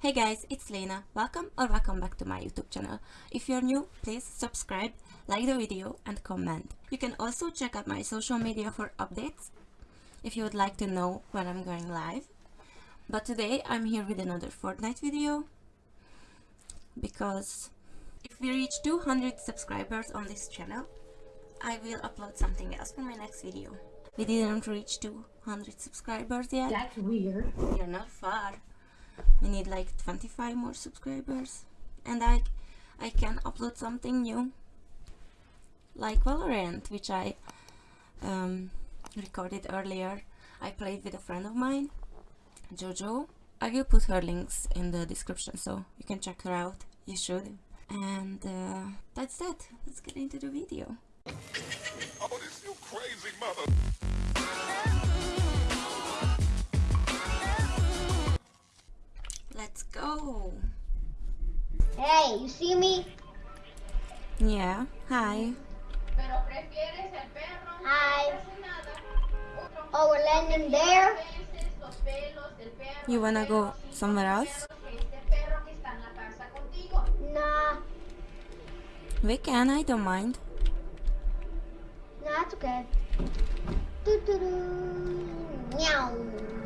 Hey guys, it's Lena. Welcome or welcome back to my YouTube channel. If you're new, please subscribe, like the video and comment. You can also check out my social media for updates if you would like to know when I'm going live. But today I'm here with another Fortnite video because if we reach 200 subscribers on this channel, I will upload something else for my next video. We didn't reach 200 subscribers yet. That's weird. You're not far. We need like 25 more subscribers. And I, I can upload something new. Like Valorant, which I um, recorded earlier. I played with a friend of mine, Jojo. I will put her links in the description so you can check her out. You should. And uh, that's that. Let's get into the video. Oh, Hey, you see me? Yeah. Hi. Pero prefieres el perro, no Hi. hace Oh, we're landing there? veces los pelos del perro. You wanna go somewhere else? pelos de Este perro que está en la casa contigo. Nah, We can. I don't mind. nah, it's okay. Doo doo doo. Meow.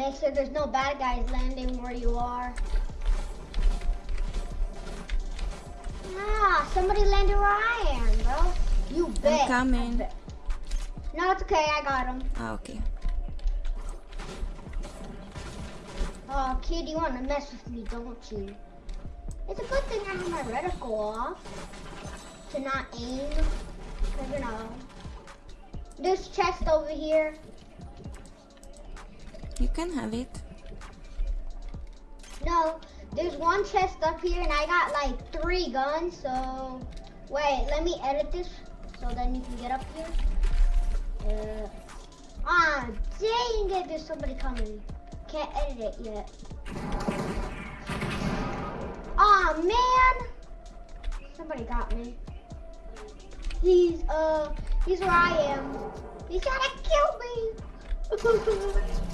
Make sure there's no bad guys landing where you are. Ah, somebody landed where I am, bro. You bet. coming. I bet. No, it's okay. I got him. Ah, okay. Oh, kid, you want to mess with me, don't you? It's a good thing I have my reticle off to not aim. Cause you know, this chest over here. You can have it. No, there's one chest up here, and I got like three guns. So wait, let me edit this so then you can get up here. Uh, ah, dang it! There's somebody coming. Can't edit it yet. Ah man! Somebody got me. He's uh, he's where I am. He's trying to kill me.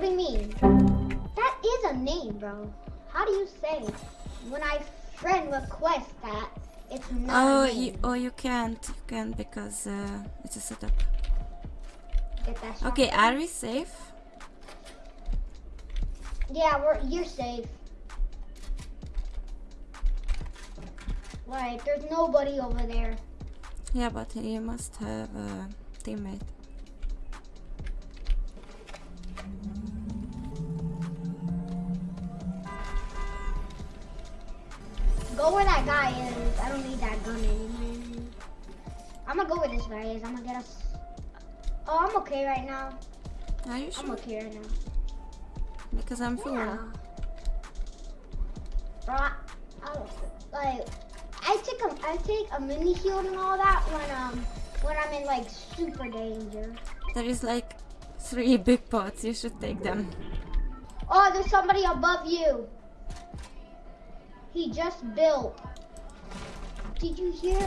What do you mean? That is a name, bro. How do you say when I friend request that it's not Oh, a name? you, oh, you can't. You can't because uh, it's a setup. Get that shot. Okay, are we safe? Yeah, we're you're safe. Right, there's nobody over there. Yeah, but you must have a teammate. I don't need that gun anymore. I'm gonna go with this guy. I'm gonna get us. Oh, I'm okay right now. Are you I'm okay right now. Because I'm full. Yeah. Bro, I, I like I take a I take a mini shield and all that when um when I'm in like super danger. There is like three big pots. You should take them. Oh, there's somebody above you. He just built. Did you hear?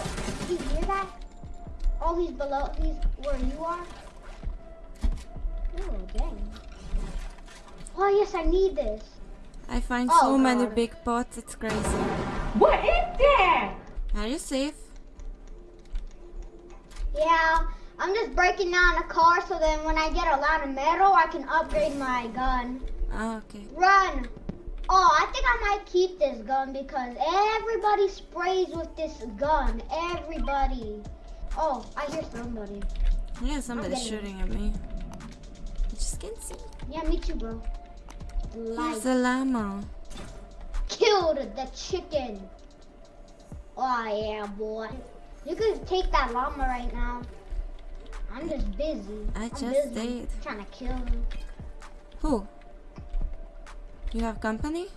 Did you hear that? Oh, he's below. He's where you are. Oh, dang. Oh yes, I need this. I find Oh, so many big pots. It's crazy. What is that? Are you safe? Yeah, I'm just breaking down a car so then when I get a lot of metal, I can upgrade my gun. Ah, okay. Run! Oh, I think I might keep this gun because everybody sprays with this gun. Everybody. Oh, I hear somebody. Yeah, somebody's it. shooting at me. I just can't see. Yeah, me too, bro. There's a llama. Killed the chicken. Oh, yeah, boy. You could take that llama right now. I'm just busy. I I'm just busy did. Trying to kill him. Who? You have company?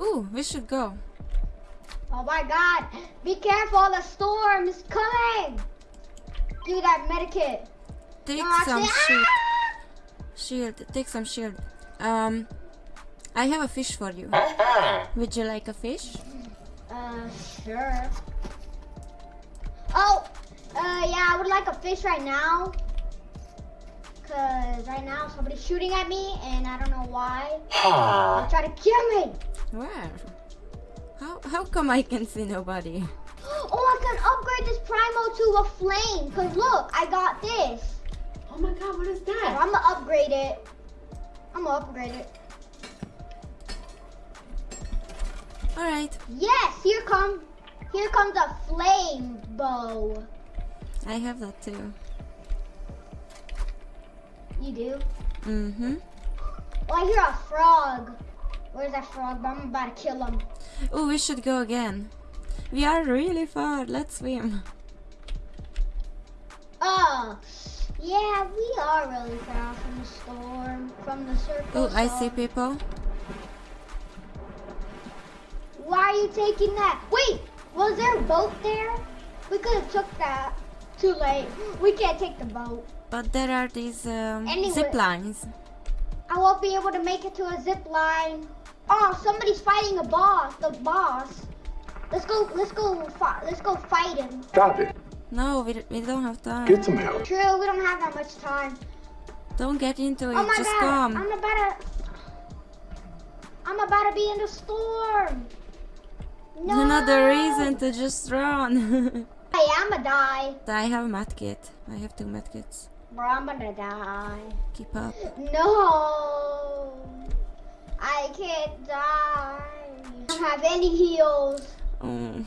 Ooh, we should go. Oh my god. Be careful, the storm is coming. Give me that medikit. Take No, some actually, shield. ah! Shield. Take some shield. Um, I have a fish for you. Would you like a fish? Uh, sure. Oh, uh, yeah, I would like a fish right now. Cause right now somebody's shooting at me and I don't know why. They're trying to kill me. Where? How how come I can see nobody? Oh, I can upgrade this Primo to a flame. Cause look, I got this. Oh my god, what is So that? I'm gonna upgrade it. I'm gonna upgrade it. All right. Yes, here come, here comes a flame bow. I have that too. You do? Mm-hmm. Oh, I hear a frog. Where's that frog? But I'm about to kill him. Oh, we should go again. We are really far. Let's swim. Oh, yeah, we are really far from the storm, from the circle. Oh, I see people. Why are you taking that? Wait, was there a boat there? We could have took that. Too late. We can't take the boat. But there are these um, Anyway. zip lines. I won't be able to make it to a zip line. Oh, somebody's fighting a boss. The boss. Let's go. Let's go. Let's go fight him. Stop it. No, we, we don't have time. Get some help. True. We don't have that much time. Don't get into it. Oh my Just god! come. I'm about to. I'm about to be in the storm. No. Another reason to just run. I'ma die. I have a medkit. I have two medkits. Bro, I'm gonna die. Keep up. No. I can't die. I don't have any heals. Oh,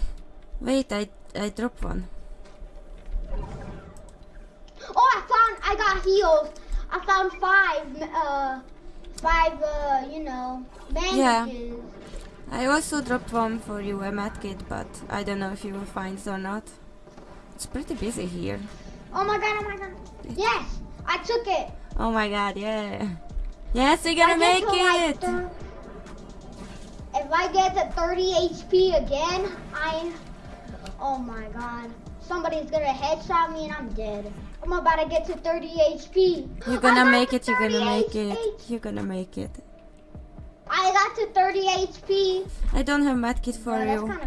wait, I I dropped one. Oh, I found. I got heals. I found five. Uh, five. Uh, you know, Yeah. I also dropped one for you, a medkit, but I don't know if you will find it or not. It's pretty busy here. Oh my god! Oh my god! Yes, I took it. Oh my god, yeah. Yes, we're gonna make to, like, it! thir- if I get to 30 HP again, I. Oh my god. Somebody's gonna headshot me and I'm dead. I'm about to get to 30 HP. You're gonna make it, you're gonna 30 make it. You're gonna make it. I got to 30 HP. I don't have medkit for that's you.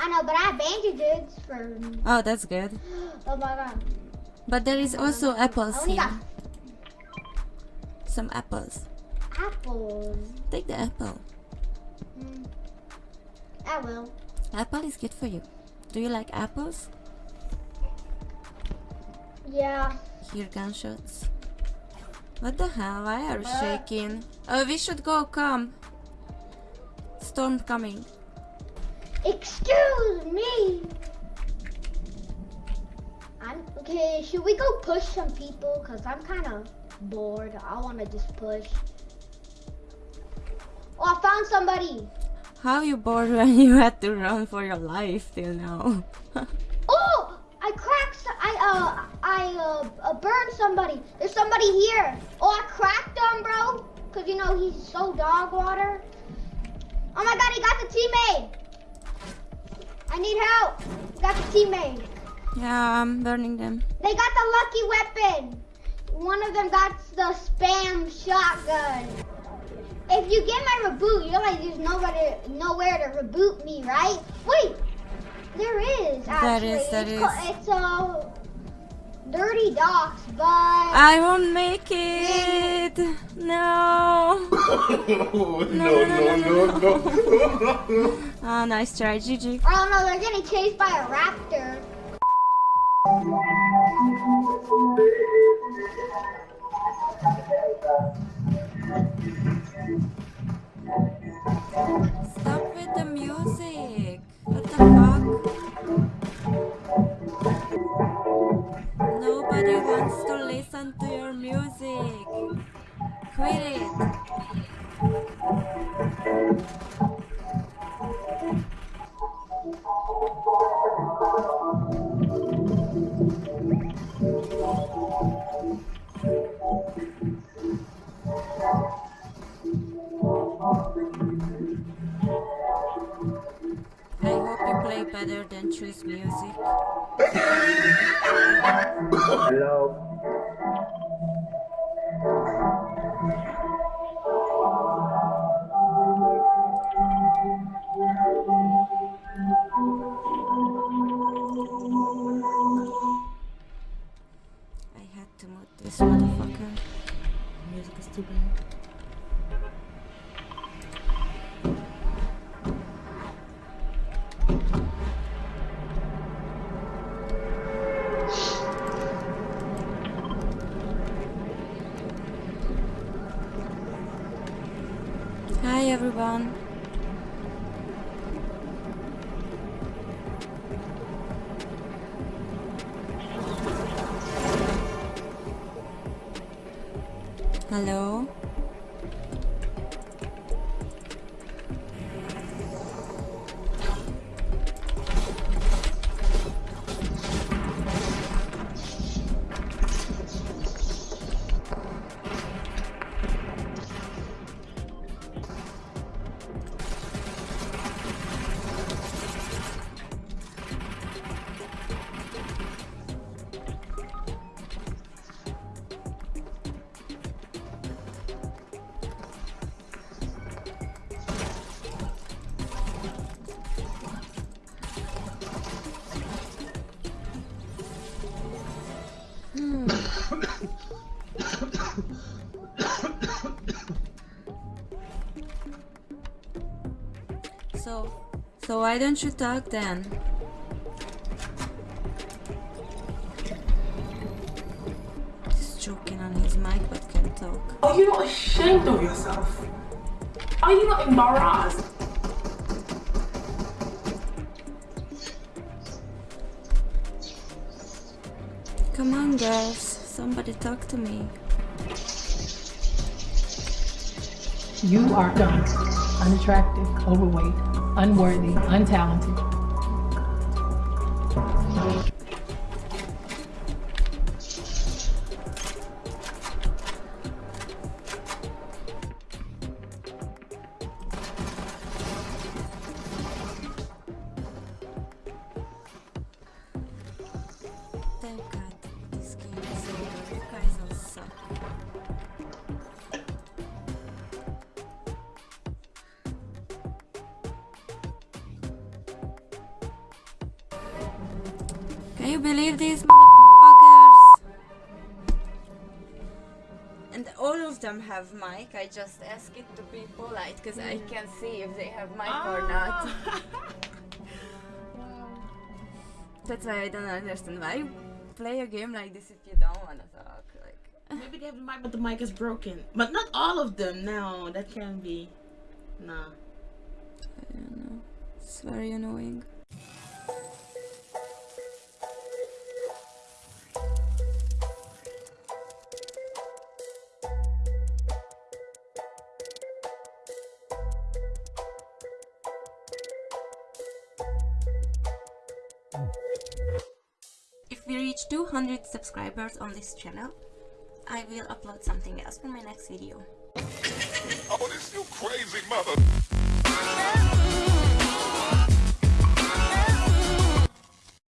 Kind of cool. I know, but I have bandages for. Oh, that's good. Oh my god. But there is also apples here. Some apples. apples. Take the apple. Mm. I will. Apple is good for you. Do you like apples? Yeah. Hear gunshots. What the hell? Why are you shaking? Oh, we should go. Come. Storm coming. Excuse me. I'm okay. Should we go push some people? Cause I'm kind of bored. I want to just push. Oh, I found somebody. How you bored when you had to run for your life till now? Oh, I cracked. I uh, I uh, uh, burned somebody. There's somebody here. Oh, I cracked him, bro. Cause you know he's so dog water. Oh my God, he got the teammate. I need help. Got the teammate. yeah, I'm burning them. They got the lucky weapon. One of them got the spam shotgun. If you get my reboot, you realize there's nowhere to, nowhere to reboot me, right? Wait, there is actually. is, there it's is. it's uh, Dirty Docks, but I won't make it. No. no, no, no, no. Ah, nice try, GG. oh no, they're getting chased by a raptor. Stop with the music. What the fuck? Nobody wants to listen to your music. Quit it. better than choose music? Hello. I had to move this motherfucker. Music is too bad. Everyone. Hello. So, so why don't you talk then? He's joking on his mic but can't talk. Are you not ashamed of yourself? Are you not embarrassed? Come on, girls. Somebody talk to me. You are dumb, unattractive, overweight, unworthy, untalented. You believe these motherfuckers? And all of them have mic. I just ask it to be polite because I can see if they have mic or ah. not. That's why I don't understand why play a game like this if you don't wanna talk. Like, Maybe they have the mic, but the mic is broken. But not all of them. No, that can be. No. I don't know. It's very annoying. We reach 200 subscribers on this channel, I will upload something else in my next video. Oh, this you crazy mother.